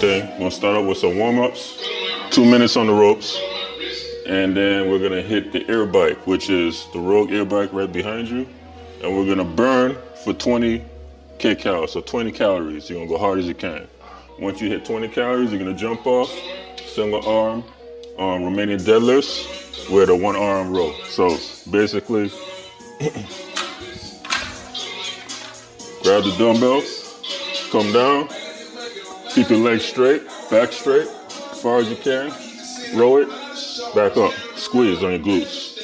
gonna start off with some warm-ups, two minutes on the ropes, and then we're gonna hit the air bike, which is the Rogue air bike right behind you, and we're gonna burn for 20 kcal, so 20 calories. You're gonna go hard as you can. Once you hit 20 calories, you're gonna jump off, single arm, um, Romanian deadlifts with a one arm row. So basically, grab the dumbbells, come down, keep your legs straight, back straight, as far as you can, row it, back up, squeeze on your glutes.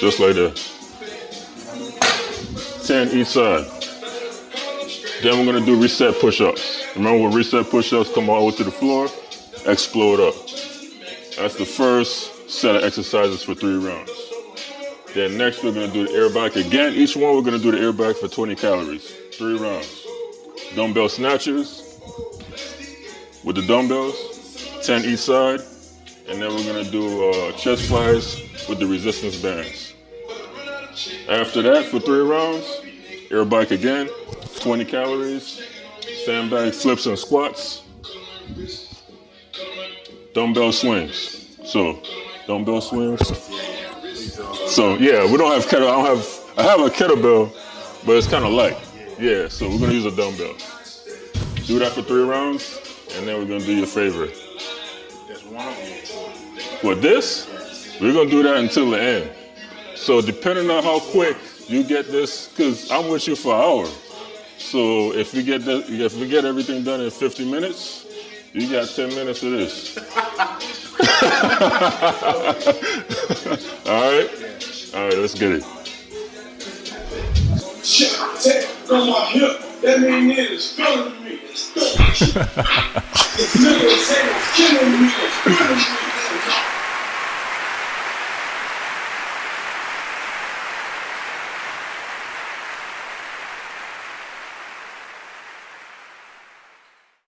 Just like that. 10 each side. Then we're gonna do reset push-ups. Remember when reset push-ups come all the way to the floor, explode up. That's the first set of exercises for three rounds. Then next we're gonna do the air bike again. Each one we're gonna do the air bike for 20 calories, three rounds. Dumbbell snatches with the dumbbells, 10 each side. And then we're gonna do uh, chest flies with the resistance bands. After that, for three rounds, air bike again, 20 calories, sandbag flips and squats, dumbbell swings. So, dumbbell swings. So yeah, we don't have kettle. I don't have. I have a kettlebell, but it's kind of light. Yeah, so we're gonna use a dumbbell. Do that for three rounds, and then we're gonna do your favorite. With this, we're gonna do that until the end. So depending on how quick you get this, because I'm with you for an hour. So if we get the, if we get everything done in 50 minutes, you got 10 minutes of this. All right? All right, let's get it. My hip. That mean niggas feeling me. It's niggas saying it's killing me. It's killing me.